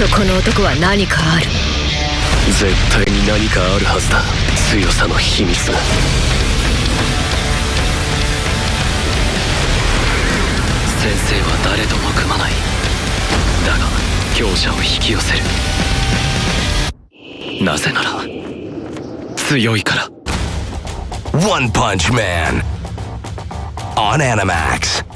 とこの男は何かある。絶対に何かあるはずだ。強さの秘密。が先生は誰とも組まない。だが強者を引き寄せる。なぜなら強いから。ワンパンチマンオ Man on クス